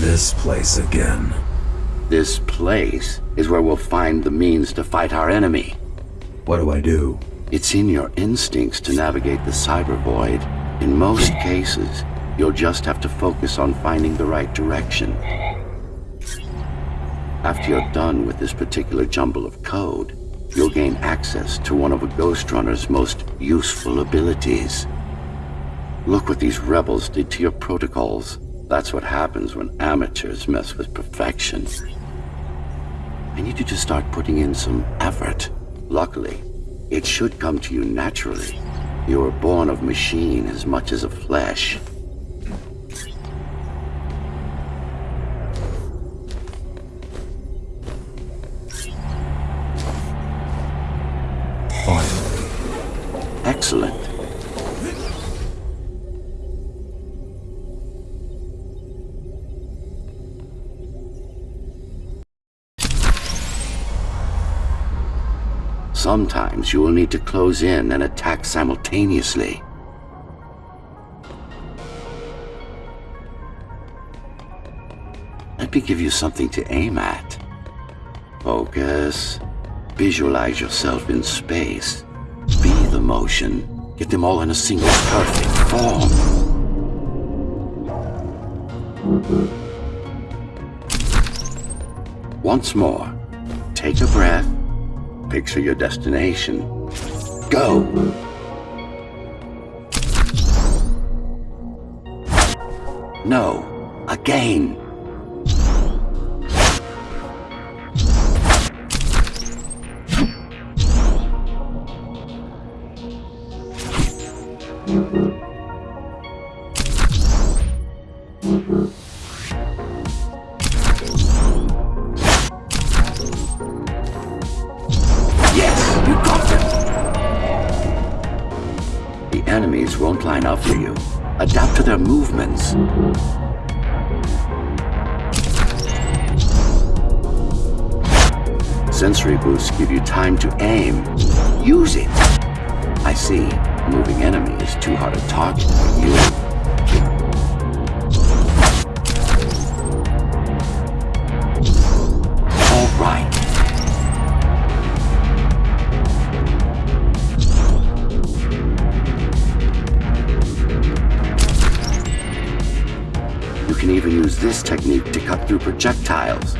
This place again. This place is where we'll find the means to fight our enemy. What do I do? It's in your instincts to navigate the cyber void. In most cases, you'll just have to focus on finding the right direction. After you're done with this particular jumble of code, you'll gain access to one of a Ghost Runner's most useful abilities. Look what these rebels did to your protocols. That's what happens when amateurs mess with perfection. I need you to start putting in some effort. Luckily, it should come to you naturally. You were born of machine as much as of flesh. Excellent. Sometimes you will need to close in and attack simultaneously. Let me give you something to aim at. Focus. Visualize yourself in space. Be the motion. Get them all in a single perfect form. Once more, take a breath. Picture your destination. Go! No. Again. You you. Adapt to their movements. Sensory boosts give you time to aim. Use it! I see. Moving enemy is too hard to target for you. All right. Can even use this technique to cut through projectiles.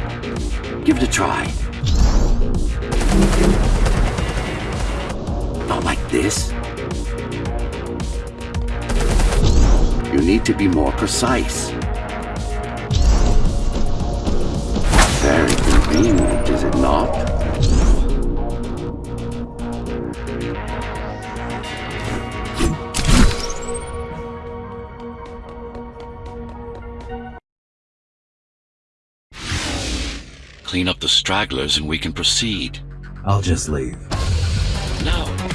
Give it a try. Not like this. You need to be more precise. Clean up the stragglers and we can proceed. I'll just leave. No.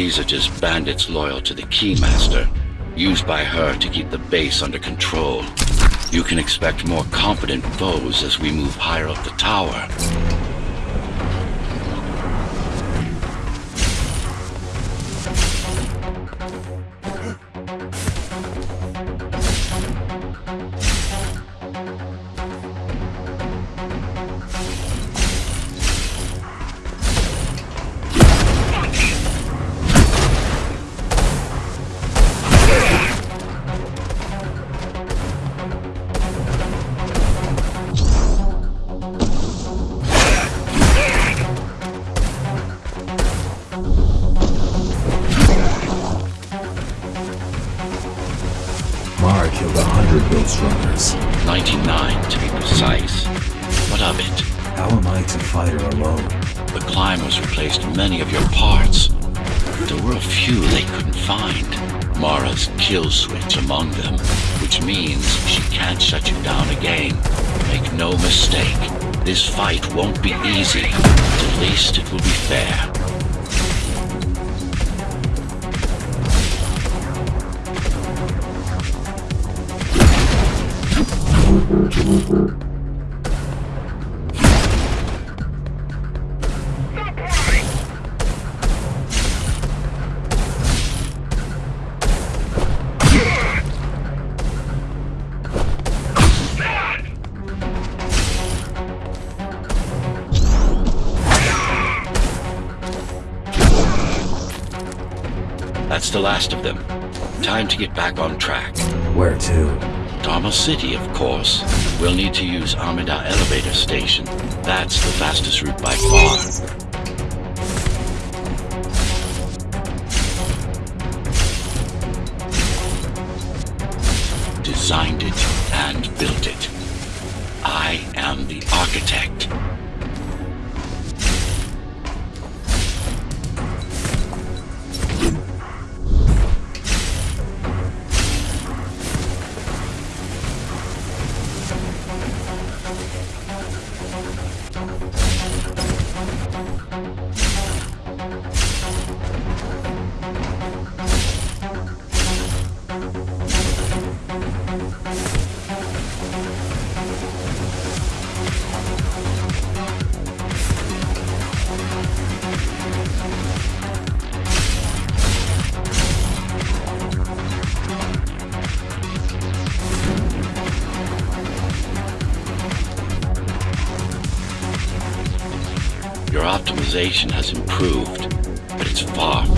These are just bandits loyal to the Keymaster, used by her to keep the base under control. You can expect more competent foes as we move higher up the tower. Mara killed a hundred Ghost Runners. 99 to be precise. What of it? How am I to fight her alone? The climbers replaced many of your parts. There were a few they couldn't find. Mara's kill switch among them, which means she can't shut you down again. Make no mistake, This fight won't be easy, but at least it will be fair. That's the last of them. Time to get back on track. Where to? Dharma City, of course. We'll need to use Amida Elevator Station. That's the fastest route by far. Designed it and built it. I am the architect. Your optimization has improved, but it's far.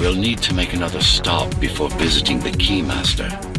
We'll need to make another stop before visiting the Keymaster.